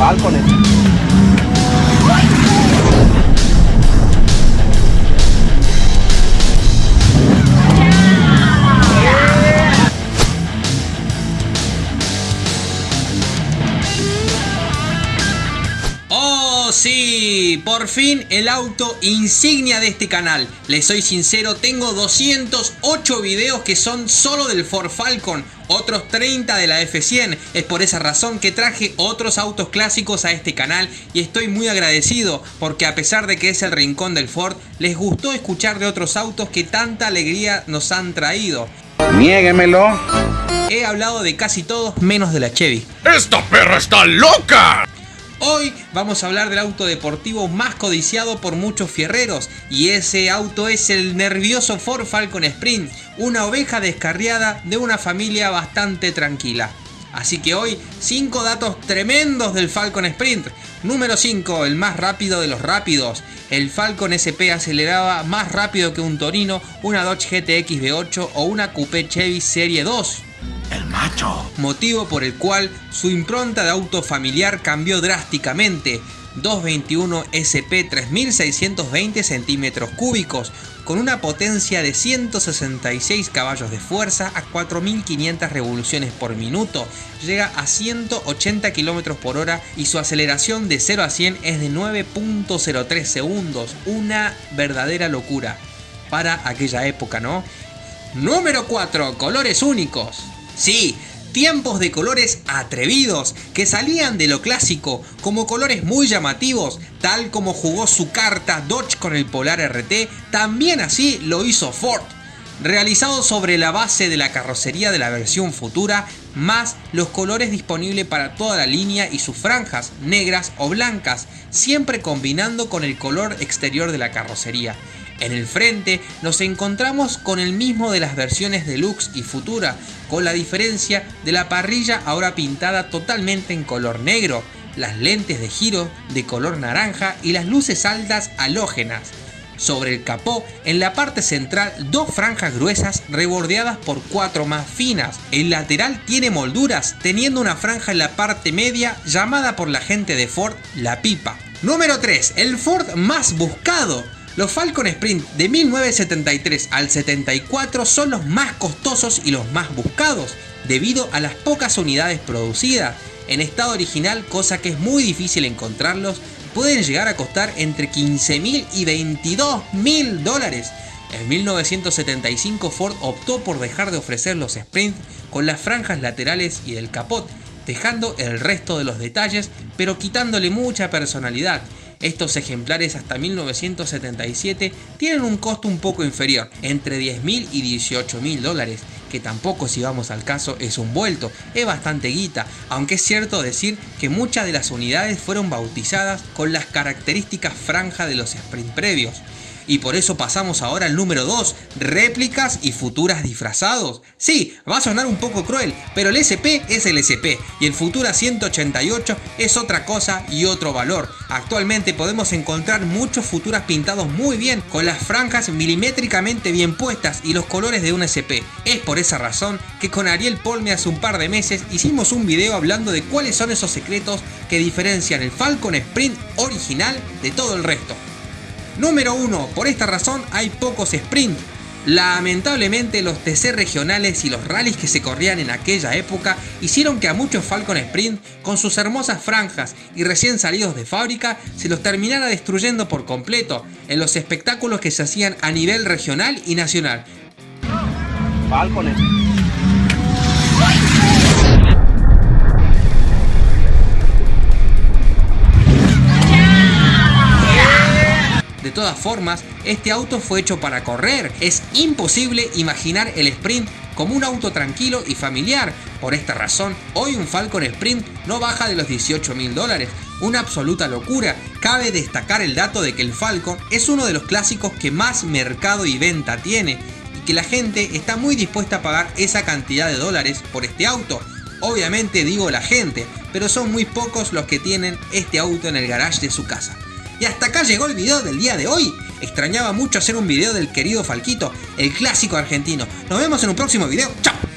Falcones. ¡Oh sí! Por fin el auto insignia de este canal. Les soy sincero, tengo 208 videos que son solo del Ford Falcon, otros 30 de la F100. Es por esa razón que traje otros autos clásicos a este canal y estoy muy agradecido porque a pesar de que es el rincón del Ford, les gustó escuchar de otros autos que tanta alegría nos han traído. Niéguemelo. He hablado de casi todos menos de la Chevy. ¡Esta perra está loca! Hoy vamos a hablar del auto deportivo más codiciado por muchos fierreros y ese auto es el nervioso Ford Falcon Sprint, una oveja descarriada de una familia bastante tranquila. Así que hoy 5 datos tremendos del Falcon Sprint. Número 5, el más rápido de los rápidos. El Falcon SP aceleraba más rápido que un Torino, una Dodge GTX V8 o una Coupé Chevy Serie 2 el Motivo por el cual su impronta de auto familiar cambió drásticamente. 221 SP 3620 centímetros cúbicos, con una potencia de 166 caballos de fuerza a 4500 revoluciones por minuto, llega a 180 km por hora y su aceleración de 0 a 100 es de 9.03 segundos, una verdadera locura para aquella época, ¿no? Número 4, colores únicos. Sí, tiempos de colores atrevidos que salían de lo clásico como colores muy llamativos, tal como jugó su carta Dodge con el Polar RT, también así lo hizo Ford. Realizado sobre la base de la carrocería de la versión futura, más los colores disponibles para toda la línea y sus franjas, negras o blancas, siempre combinando con el color exterior de la carrocería. En el frente nos encontramos con el mismo de las versiones Deluxe y Futura, con la diferencia de la parrilla ahora pintada totalmente en color negro, las lentes de giro de color naranja y las luces altas halógenas. Sobre el capó, en la parte central, dos franjas gruesas rebordeadas por cuatro más finas. El lateral tiene molduras, teniendo una franja en la parte media llamada por la gente de Ford la pipa. Número 3. El Ford más buscado. Los Falcon Sprint de 1973 al 74 son los más costosos y los más buscados, debido a las pocas unidades producidas. En estado original, cosa que es muy difícil encontrarlos, pueden llegar a costar entre 15 mil y 22 mil dólares. En 1975 Ford optó por dejar de ofrecer los Sprint con las franjas laterales y el capot, dejando el resto de los detalles pero quitándole mucha personalidad estos ejemplares hasta 1977 tienen un costo un poco inferior, entre 10.000 y 18.000 dólares, que tampoco si vamos al caso es un vuelto, es bastante guita, aunque es cierto decir que muchas de las unidades fueron bautizadas con las características franja de los sprint previos. Y por eso pasamos ahora al número 2, réplicas y futuras disfrazados. Sí, va a sonar un poco cruel, pero el SP es el SP y el Futura 188 es otra cosa y otro valor. Actualmente podemos encontrar muchos Futuras pintados muy bien, con las franjas milimétricamente bien puestas y los colores de un SP. Es por esa razón que con Ariel Polme hace un par de meses hicimos un video hablando de cuáles son esos secretos que diferencian el Falcon Sprint original de todo el resto. Número 1. Por esta razón hay pocos sprint. Lamentablemente los TC regionales y los rallies que se corrían en aquella época hicieron que a muchos Falcon Sprint, con sus hermosas franjas y recién salidos de fábrica, se los terminara destruyendo por completo en los espectáculos que se hacían a nivel regional y nacional. Falcones. Formas, este auto fue hecho para correr. Es imposible imaginar el Sprint como un auto tranquilo y familiar. Por esta razón, hoy un Falcon Sprint no baja de los 18 mil dólares. Una absoluta locura. Cabe destacar el dato de que el Falcon es uno de los clásicos que más mercado y venta tiene y que la gente está muy dispuesta a pagar esa cantidad de dólares por este auto. Obviamente digo la gente, pero son muy pocos los que tienen este auto en el garage de su casa. Y hasta acá llegó el video del día de hoy. Extrañaba mucho hacer un video del querido Falquito, el clásico argentino. Nos vemos en un próximo video. ¡Chao!